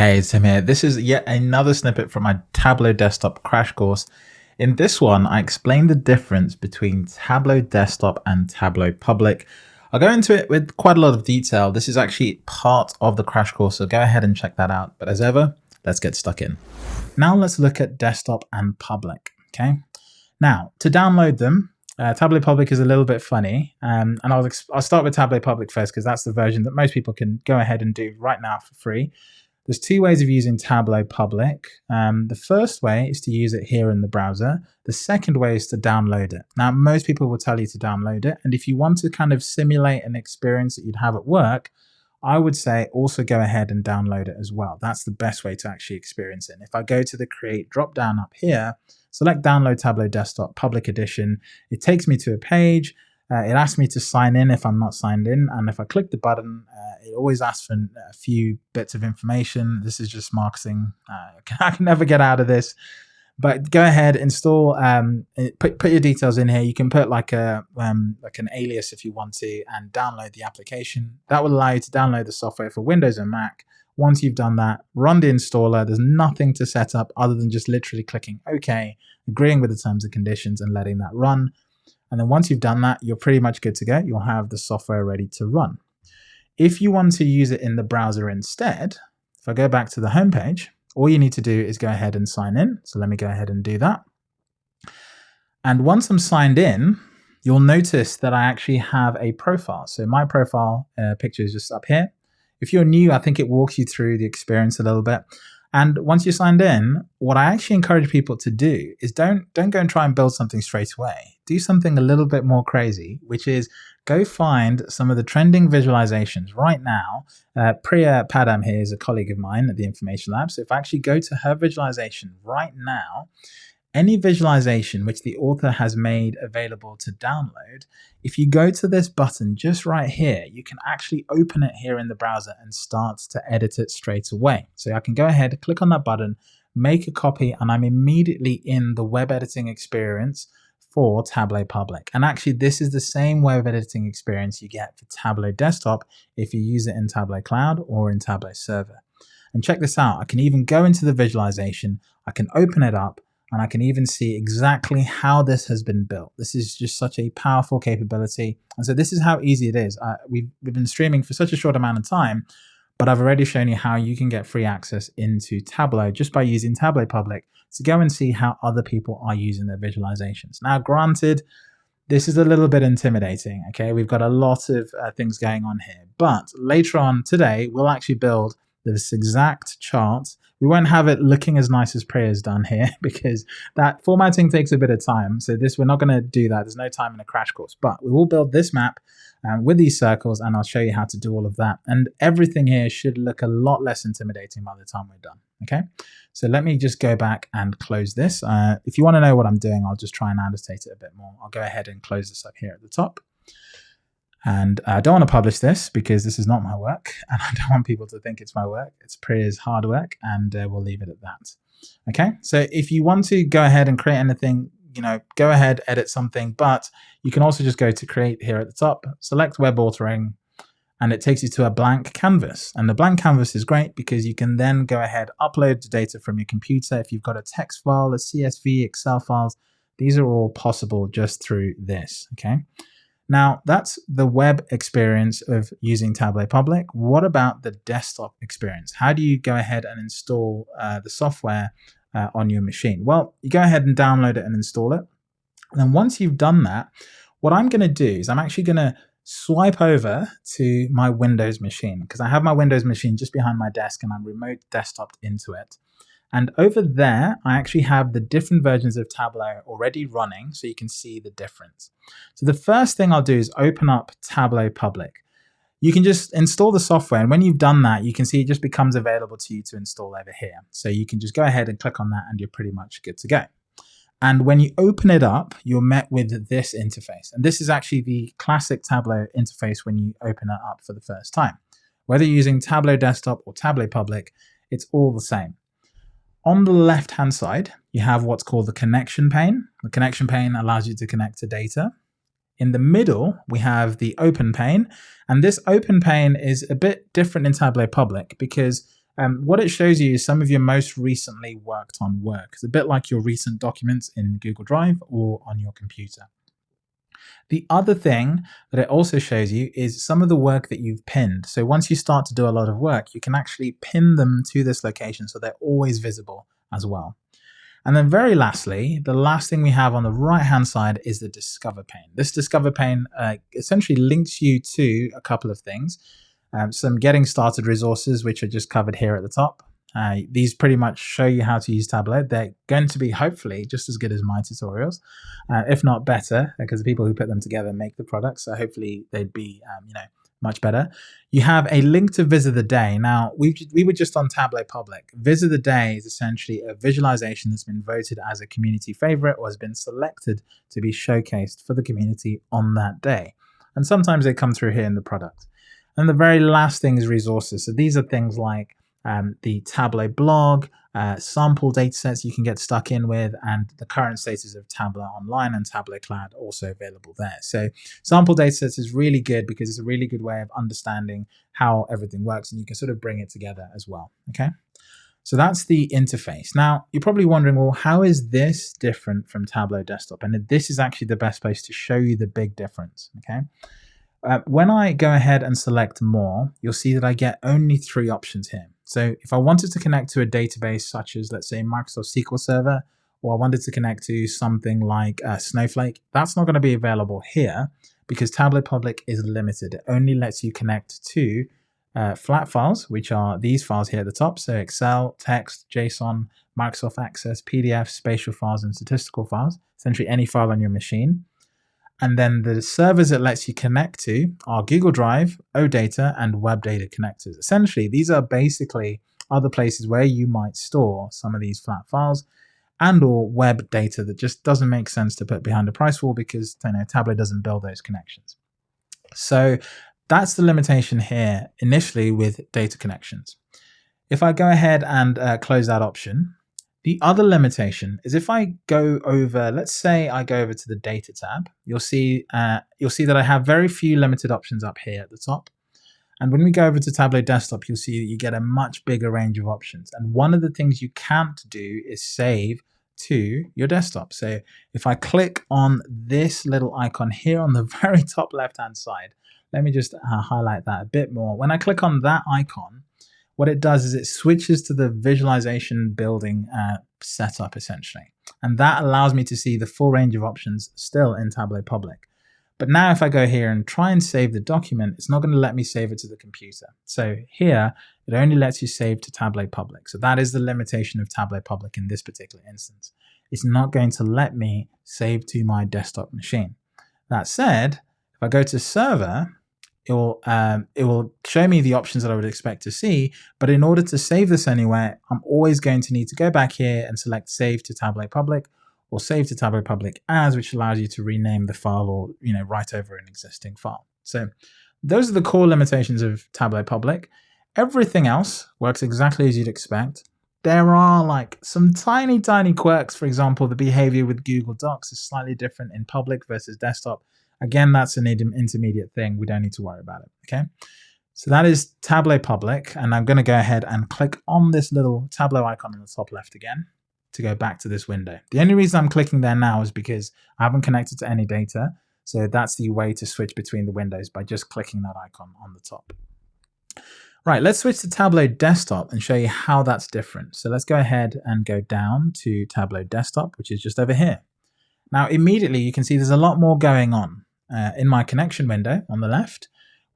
Hey, it's Tim here. This is yet another snippet from my Tableau Desktop crash course. In this one, I explain the difference between Tableau Desktop and Tableau Public. I'll go into it with quite a lot of detail. This is actually part of the crash course, so go ahead and check that out. But as ever, let's get stuck in. Now let's look at Desktop and Public, okay? Now, to download them, uh, Tableau Public is a little bit funny, um, and I'll, I'll start with Tableau Public first because that's the version that most people can go ahead and do right now for free. There's two ways of using Tableau Public. Um, the first way is to use it here in the browser. The second way is to download it. Now, most people will tell you to download it. And if you want to kind of simulate an experience that you'd have at work, I would say also go ahead and download it as well. That's the best way to actually experience it. And if I go to the create drop down up here, select download Tableau Desktop Public Edition, it takes me to a page. Uh, it asks me to sign in if I'm not signed in. And if I click the button, uh, it always asks for a few bits of information. This is just marketing. Uh, I can never get out of this. But go ahead, install, um, put, put your details in here. You can put like a um, like an alias if you want to, and download the application. That will allow you to download the software for Windows and Mac. Once you've done that, run the installer. There's nothing to set up other than just literally clicking OK, agreeing with the terms and conditions, and letting that run. And then once you've done that, you're pretty much good to go. You'll have the software ready to run. If you want to use it in the browser instead, if I go back to the home page, all you need to do is go ahead and sign in. So let me go ahead and do that. And once I'm signed in, you'll notice that I actually have a profile. So my profile uh, picture is just up here. If you're new, I think it walks you through the experience a little bit. And once you're signed in, what I actually encourage people to do is don't don't go and try and build something straight away. Do something a little bit more crazy, which is go find some of the trending visualizations right now. Uh, Priya Padham here is a colleague of mine at the Information Lab. So if I actually go to her visualization right now, any visualization which the author has made available to download, if you go to this button just right here, you can actually open it here in the browser and start to edit it straight away. So I can go ahead, click on that button, make a copy, and I'm immediately in the web editing experience for Tableau Public. And actually, this is the same web editing experience you get for Tableau Desktop if you use it in Tableau Cloud or in Tableau Server. And check this out, I can even go into the visualization, I can open it up, and I can even see exactly how this has been built. This is just such a powerful capability. And so this is how easy it is. We've, we've been streaming for such a short amount of time, but I've already shown you how you can get free access into Tableau just by using Tableau Public to go and see how other people are using their visualizations. Now, granted, this is a little bit intimidating, okay? We've got a lot of uh, things going on here, but later on today, we'll actually build this exact chart we won't have it looking as nice as Priya's done here because that formatting takes a bit of time. So this, we're not going to do that. There's no time in a crash course, but we will build this map um, with these circles and I'll show you how to do all of that. And everything here should look a lot less intimidating by the time we're done. Okay, so let me just go back and close this. Uh, if you want to know what I'm doing, I'll just try and annotate it a bit more. I'll go ahead and close this up here at the top. And I don't want to publish this because this is not my work and I don't want people to think it's my work. It's Priya's hard work and uh, we'll leave it at that. Okay, so if you want to go ahead and create anything, you know, go ahead, edit something, but you can also just go to create here at the top, select web authoring, and it takes you to a blank canvas. And the blank canvas is great because you can then go ahead, upload the data from your computer. If you've got a text file, a CSV, Excel files, these are all possible just through this, okay? Now, that's the web experience of using Tableau Public. What about the desktop experience? How do you go ahead and install uh, the software uh, on your machine? Well, you go ahead and download it and install it. And then once you've done that, what I'm going to do is I'm actually going to swipe over to my Windows machine because I have my Windows machine just behind my desk and I'm remote desktoped into it. And over there, I actually have the different versions of Tableau already running so you can see the difference. So the first thing I'll do is open up Tableau Public. You can just install the software and when you've done that, you can see it just becomes available to you to install over here. So you can just go ahead and click on that and you're pretty much good to go. And when you open it up, you're met with this interface. And this is actually the classic Tableau interface when you open it up for the first time. Whether you're using Tableau Desktop or Tableau Public, it's all the same. On the left-hand side, you have what's called the connection pane. The connection pane allows you to connect to data. In the middle, we have the open pane. And this open pane is a bit different in Tableau Public because um, what it shows you is some of your most recently worked on work. It's a bit like your recent documents in Google Drive or on your computer. The other thing that it also shows you is some of the work that you've pinned. So once you start to do a lot of work, you can actually pin them to this location so they're always visible as well. And then very lastly, the last thing we have on the right hand side is the discover pane. This discover pane uh, essentially links you to a couple of things. Um, some getting started resources, which are just covered here at the top. Uh, these pretty much show you how to use Tableau. They're going to be hopefully just as good as my tutorials, uh, if not better, because the people who put them together make the products. So hopefully they'd be, um, you know, much better. You have a link to Viz of the Day. Now, we we were just on Tableau Public. Viz of the Day is essentially a visualization that's been voted as a community favorite or has been selected to be showcased for the community on that day. And sometimes they come through here in the product. And the very last thing is resources. So these are things like um, the Tableau blog, uh, sample datasets you can get stuck in with, and the current status of Tableau Online and Tableau Cloud also available there. So sample datasets is really good because it's a really good way of understanding how everything works, and you can sort of bring it together as well. Okay. So that's the interface. Now, you're probably wondering, well, how is this different from Tableau Desktop? And this is actually the best place to show you the big difference, okay? Uh, when I go ahead and select more, you'll see that I get only three options here. So if I wanted to connect to a database such as, let's say, Microsoft SQL Server, or I wanted to connect to something like uh, Snowflake, that's not going to be available here because Tableau Public is limited. It only lets you connect to uh, flat files, which are these files here at the top. So Excel, text, JSON, Microsoft Access, PDF, spatial files, and statistical files, essentially any file on your machine. And then the servers it lets you connect to are Google Drive, OData, and Web Data connectors. Essentially, these are basically other places where you might store some of these flat files and or web data that just doesn't make sense to put behind a price wall because you know, Tableau doesn't build those connections. So that's the limitation here initially with data connections. If I go ahead and uh, close that option, the other limitation is if I go over, let's say I go over to the data tab, you'll see uh, you'll see that I have very few limited options up here at the top. And when we go over to Tableau Desktop, you'll see that you get a much bigger range of options. And one of the things you can't do is save to your desktop. So if I click on this little icon here on the very top left-hand side, let me just uh, highlight that a bit more. When I click on that icon, what it does is it switches to the visualization building uh, setup essentially. And that allows me to see the full range of options still in Tableau Public. But now if I go here and try and save the document, it's not going to let me save it to the computer. So here, it only lets you save to Tableau Public. So that is the limitation of Tableau Public in this particular instance. It's not going to let me save to my desktop machine. That said, if I go to server, it will um, it will show me the options that I would expect to see. But in order to save this anywhere, I'm always going to need to go back here and select Save to Tableau Public or Save to Tableau Public As, which allows you to rename the file or you know write over an existing file. So those are the core limitations of Tableau Public. Everything else works exactly as you'd expect. There are like some tiny, tiny quirks. For example, the behavior with Google Docs is slightly different in public versus desktop. Again, that's an intermediate thing. We don't need to worry about it, okay? So that is Tableau Public, and I'm going to go ahead and click on this little Tableau icon in the top left again to go back to this window. The only reason I'm clicking there now is because I haven't connected to any data, so that's the way to switch between the windows by just clicking that icon on the top. Right, let's switch to Tableau Desktop and show you how that's different. So let's go ahead and go down to Tableau Desktop, which is just over here. Now, immediately you can see there's a lot more going on uh, in my connection window on the left,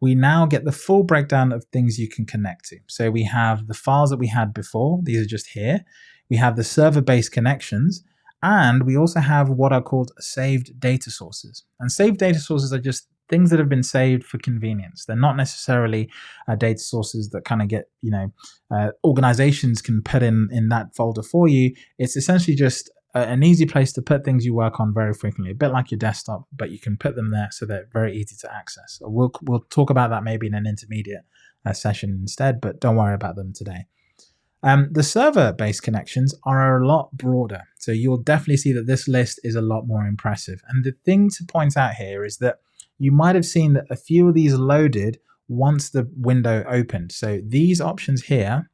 we now get the full breakdown of things you can connect to. So we have the files that we had before. These are just here. We have the server-based connections, and we also have what are called saved data sources. And saved data sources are just things that have been saved for convenience. They're not necessarily uh, data sources that kind of get, you know, uh, organizations can put in in that folder for you. It's essentially just an easy place to put things you work on very frequently, a bit like your desktop, but you can put them there so they're very easy to access. We'll, we'll talk about that maybe in an intermediate uh, session instead, but don't worry about them today. Um, the server-based connections are a lot broader, so you'll definitely see that this list is a lot more impressive. And the thing to point out here is that you might have seen that a few of these loaded once the window opened. So these options here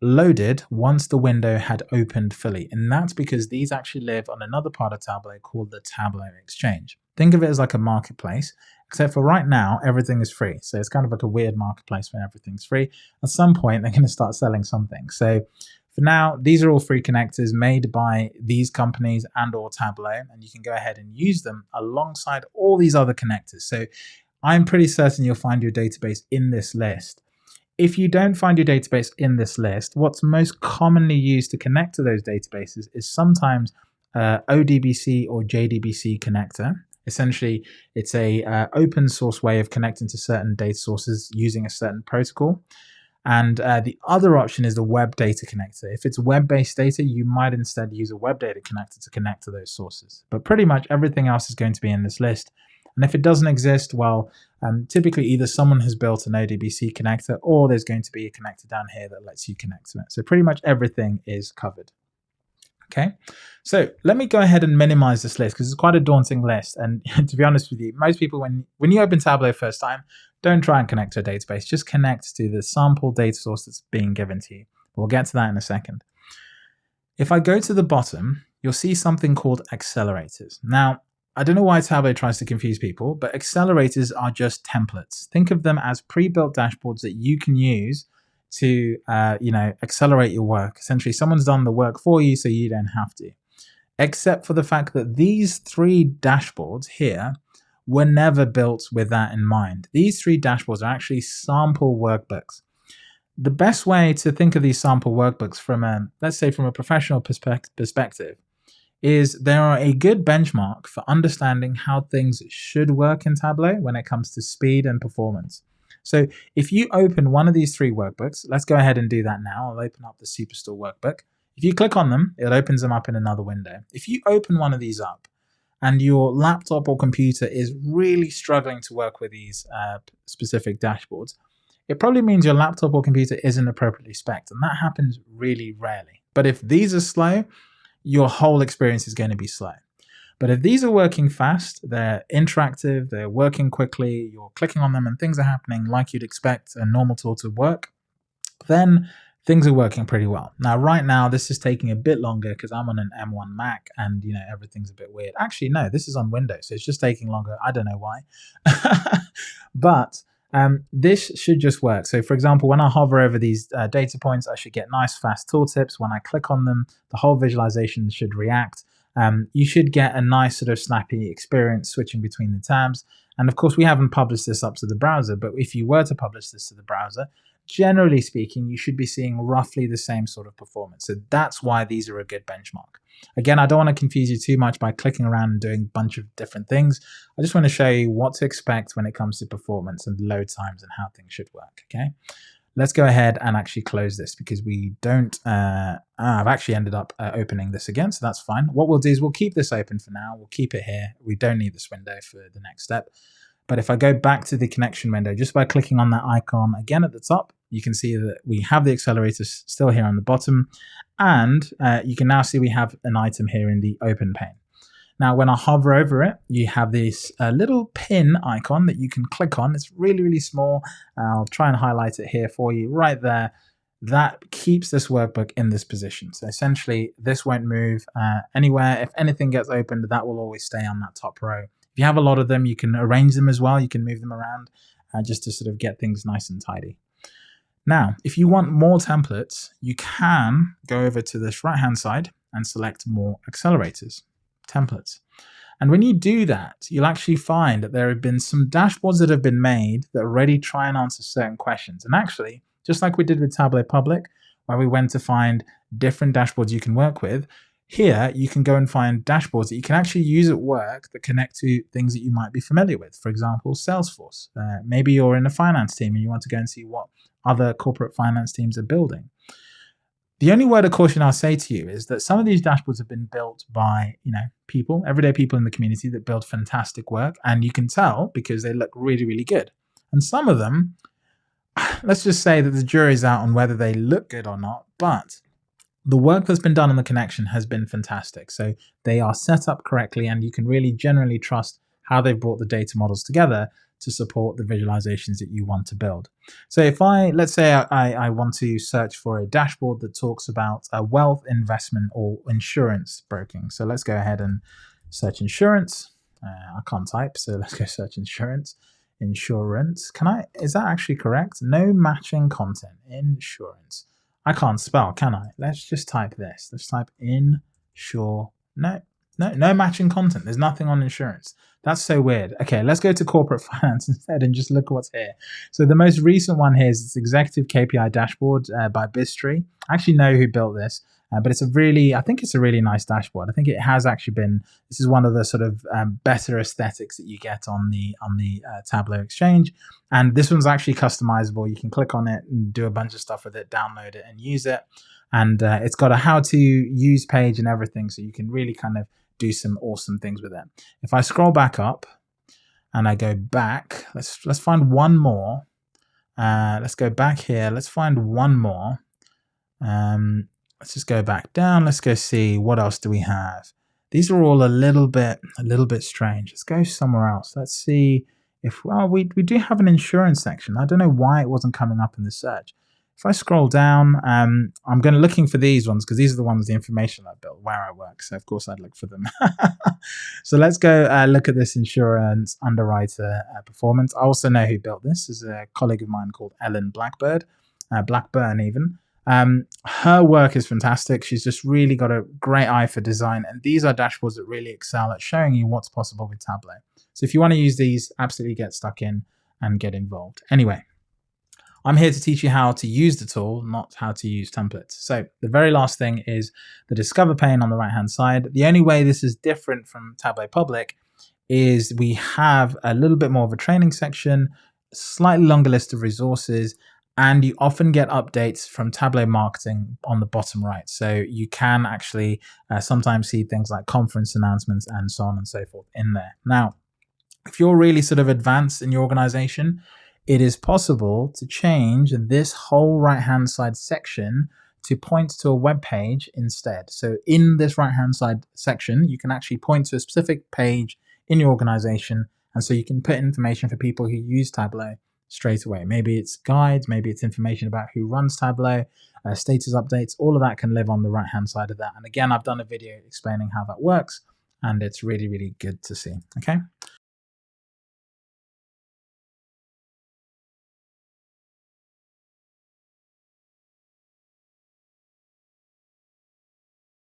loaded once the window had opened fully. And that's because these actually live on another part of Tableau called the Tableau Exchange. Think of it as like a marketplace, except for right now, everything is free. So it's kind of like a weird marketplace where everything's free. At some point, they're going to start selling something. So for now, these are all free connectors made by these companies and or Tableau, and you can go ahead and use them alongside all these other connectors. So I'm pretty certain you'll find your database in this list. If you don't find your database in this list, what's most commonly used to connect to those databases is sometimes uh, ODBC or JDBC connector. Essentially, it's a uh, open source way of connecting to certain data sources using a certain protocol. And uh, the other option is the web data connector. If it's web-based data, you might instead use a web data connector to connect to those sources. But pretty much everything else is going to be in this list. And if it doesn't exist, well, um, typically either someone has built an ODBC connector or there's going to be a connector down here that lets you connect to it. So pretty much everything is covered. Okay, so let me go ahead and minimize this list because it's quite a daunting list. And to be honest with you, most people, when, when you open Tableau first time, don't try and connect to a database. Just connect to the sample data source that's being given to you. We'll get to that in a second. If I go to the bottom, you'll see something called accelerators. Now, I don't know why Tableau tries to confuse people, but accelerators are just templates. Think of them as pre-built dashboards that you can use to, uh, you know, accelerate your work. Essentially, someone's done the work for you, so you don't have to. Except for the fact that these three dashboards here were never built with that in mind. These three dashboards are actually sample workbooks. The best way to think of these sample workbooks from a, let's say from a professional perspective, is there are a good benchmark for understanding how things should work in Tableau when it comes to speed and performance. So if you open one of these three workbooks, let's go ahead and do that now. I'll open up the Superstore workbook. If you click on them, it opens them up in another window. If you open one of these up and your laptop or computer is really struggling to work with these uh, specific dashboards, it probably means your laptop or computer isn't appropriately spec'd, and that happens really rarely. But if these are slow, your whole experience is going to be slow. But if these are working fast, they're interactive, they're working quickly, you're clicking on them and things are happening like you'd expect a normal tool to work, then things are working pretty well. Now, right now, this is taking a bit longer because I'm on an M1 Mac and, you know, everything's a bit weird. Actually, no, this is on Windows, so it's just taking longer. I don't know why. but um, this should just work. So for example, when I hover over these uh, data points, I should get nice fast tooltips. When I click on them, the whole visualization should react. Um, you should get a nice sort of snappy experience switching between the tabs. And of course, we haven't published this up to the browser, but if you were to publish this to the browser, generally speaking, you should be seeing roughly the same sort of performance. So that's why these are a good benchmark. Again, I don't want to confuse you too much by clicking around and doing a bunch of different things. I just want to show you what to expect when it comes to performance and load times and how things should work, okay? Let's go ahead and actually close this because we don't, uh, ah, I've actually ended up uh, opening this again, so that's fine. What we'll do is we'll keep this open for now. We'll keep it here. We don't need this window for the next step. But if I go back to the connection window, just by clicking on that icon again at the top, you can see that we have the accelerators still here on the bottom. And uh, you can now see we have an item here in the open pane. Now, when I hover over it, you have this uh, little pin icon that you can click on. It's really, really small. I'll try and highlight it here for you right there. That keeps this workbook in this position. So essentially, this won't move uh, anywhere. If anything gets opened, that will always stay on that top row. If you have a lot of them, you can arrange them as well. You can move them around uh, just to sort of get things nice and tidy. Now, if you want more templates, you can go over to this right-hand side and select more accelerators, templates. And when you do that, you'll actually find that there have been some dashboards that have been made that already try and answer certain questions. And actually, just like we did with Tableau Public, where we went to find different dashboards you can work with, here, you can go and find dashboards that you can actually use at work that connect to things that you might be familiar with. For example, Salesforce. Uh, maybe you're in a finance team and you want to go and see what other corporate finance teams are building. The only word of caution I'll say to you is that some of these dashboards have been built by, you know, people, everyday people in the community that build fantastic work, and you can tell because they look really, really good. And some of them, let's just say that the jury's out on whether they look good or not, but the work that's been done on the connection has been fantastic. So they are set up correctly and you can really generally trust how they've brought the data models together to support the visualizations that you want to build. So if I, let's say I, I want to search for a dashboard that talks about a wealth investment or insurance broking. So let's go ahead and search insurance. Uh, I can't type, so let's go search insurance. Insurance. Can I, is that actually correct? No matching content. Insurance. I can't spell, can I? Let's just type this. Let's type insure. No, no, no matching content. There's nothing on insurance. That's so weird. Okay, let's go to corporate finance instead and just look what's here. So the most recent one here is this executive KPI dashboard uh, by Biztory. I actually know who built this, uh, but it's a really, I think it's a really nice dashboard. I think it has actually been. This is one of the sort of um, better aesthetics that you get on the on the uh, Tableau Exchange, and this one's actually customizable. You can click on it and do a bunch of stuff with it, download it, and use it. And uh, it's got a how to use page and everything, so you can really kind of do some awesome things with it. If I scroll back up and I go back, let's let's find one more. Uh, let's go back here. Let's find one more. Um, let's just go back down. Let's go see what else do we have. These are all a little bit a little bit strange. Let's go somewhere else. Let's see if well we we do have an insurance section. I don't know why it wasn't coming up in the search. If I scroll down, um, I'm going to looking for these ones because these are the ones, the information I built where I work. So of course I'd look for them. so let's go uh, look at this insurance underwriter uh, performance. I also know who built this. is a colleague of mine called Ellen Blackbird, uh, Blackburn even. Um, her work is fantastic. She's just really got a great eye for design. And these are dashboards that really excel at showing you what's possible with Tableau. So if you want to use these, absolutely get stuck in and get involved. Anyway, I'm here to teach you how to use the tool, not how to use templates. So the very last thing is the Discover pane on the right-hand side. The only way this is different from Tableau Public is we have a little bit more of a training section, slightly longer list of resources, and you often get updates from Tableau Marketing on the bottom right. So you can actually uh, sometimes see things like conference announcements and so on and so forth in there. Now, if you're really sort of advanced in your organization, it is possible to change this whole right hand side section to point to a web page instead. So in this right hand side section, you can actually point to a specific page in your organization. And so you can put information for people who use Tableau straight away. Maybe it's guides, maybe it's information about who runs Tableau, uh, status updates, all of that can live on the right hand side of that. And again, I've done a video explaining how that works and it's really, really good to see. Okay.